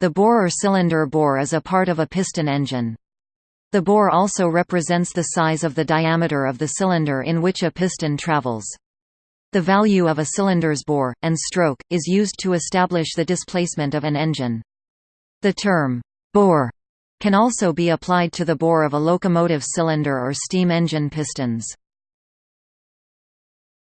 The bore or cylinder bore is a part of a piston engine. The bore also represents the size of the diameter of the cylinder in which a piston travels. The value of a cylinder's bore, and stroke, is used to establish the displacement of an engine. The term, bore, can also be applied to the bore of a locomotive cylinder or steam engine pistons.